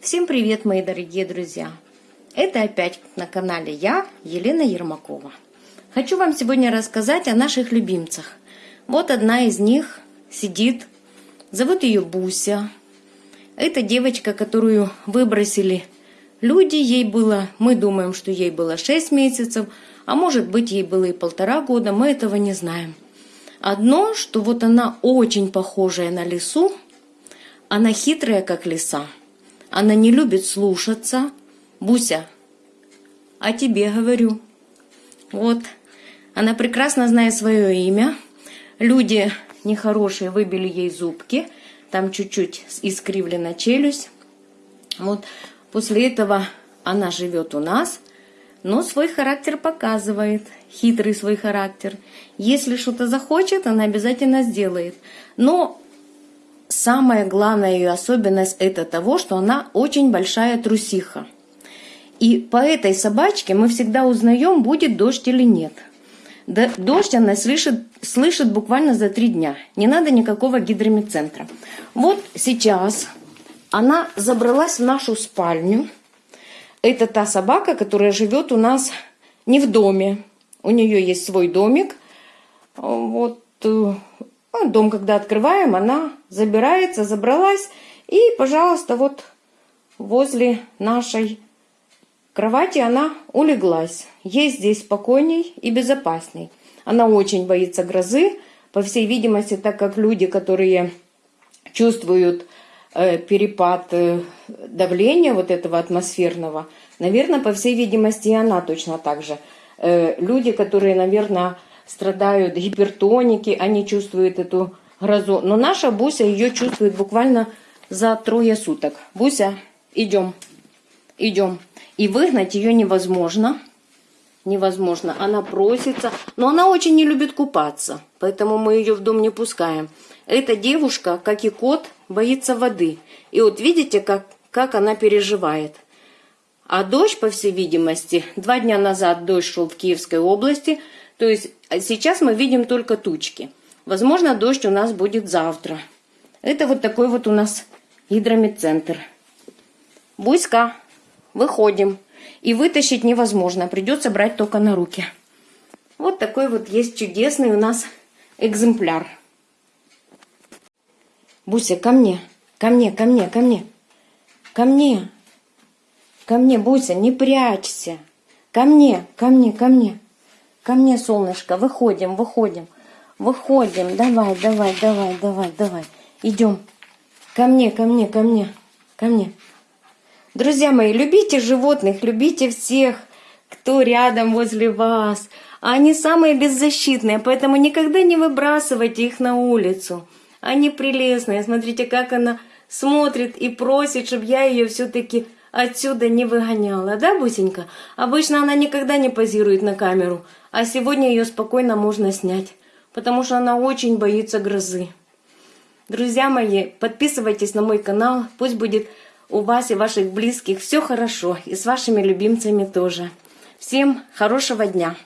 Всем привет, мои дорогие друзья! Это опять на канале я, Елена Ермакова. Хочу вам сегодня рассказать о наших любимцах. Вот одна из них сидит, зовут ее Буся. Это девочка, которую выбросили люди, ей было, мы думаем, что ей было 6 месяцев, а может быть ей было и полтора года, мы этого не знаем. Одно, что вот она очень похожая на лису, она хитрая, как лиса – она не любит слушаться. Буся, а тебе говорю. Вот, она прекрасно знает свое имя. Люди нехорошие выбили ей зубки. Там чуть-чуть искривлена челюсть. Вот, после этого она живет у нас, но свой характер показывает, хитрый свой характер. Если что-то захочет, она обязательно сделает. Но самая главная ее особенность это того, что она очень большая трусиха. И по этой собачке мы всегда узнаем, будет дождь или нет. Дождь она слышит, слышит буквально за три дня. Не надо никакого гидромедцентра. Вот сейчас она забралась в нашу спальню. Это та собака, которая живет у нас не в доме. У нее есть свой домик. Вот э, дом, когда открываем, она забирается, забралась. И, пожалуйста, вот возле нашей кровати она улеглась. Ей здесь спокойней и безопасней. Она очень боится грозы. По всей видимости, так как люди, которые чувствуют э, перепад э, давления вот этого атмосферного, наверное, по всей видимости, и она точно так же. Э, люди, которые, наверное, страдают гипертоники, они чувствуют эту грозу. Но наша Буся ее чувствует буквально за трое суток. Буся, идем, идем. И выгнать ее невозможно. Невозможно. Она просится, но она очень не любит купаться. Поэтому мы ее в дом не пускаем. Эта девушка, как и кот, боится воды. И вот видите, как, как она переживает. А дождь, по всей видимости, два дня назад дождь шел в Киевской области – то есть а сейчас мы видим только тучки. Возможно, дождь у нас будет завтра. Это вот такой вот у нас гидромедцентр. Буйска, выходим. И вытащить невозможно, придется брать только на руки. Вот такой вот есть чудесный у нас экземпляр. Буся, ко мне, ко мне, ко мне, ко мне. Ко мне, ко мне, Буся, не прячься. Ко мне, ко мне, ко мне. Ко мне, солнышко, выходим, выходим. Выходим, давай, давай, давай, давай, давай. Идем. Ко мне, ко мне, ко мне, ко мне. Друзья мои, любите животных, любите всех, кто рядом возле вас. Они самые беззащитные, поэтому никогда не выбрасывайте их на улицу. Они прелестные. Смотрите, как она смотрит и просит, чтобы я ее все-таки отсюда не выгоняла, да, Бусенька? Обычно она никогда не позирует на камеру, а сегодня ее спокойно можно снять, потому что она очень боится грозы. Друзья мои, подписывайтесь на мой канал, пусть будет у вас и ваших близких все хорошо, и с вашими любимцами тоже. Всем хорошего дня!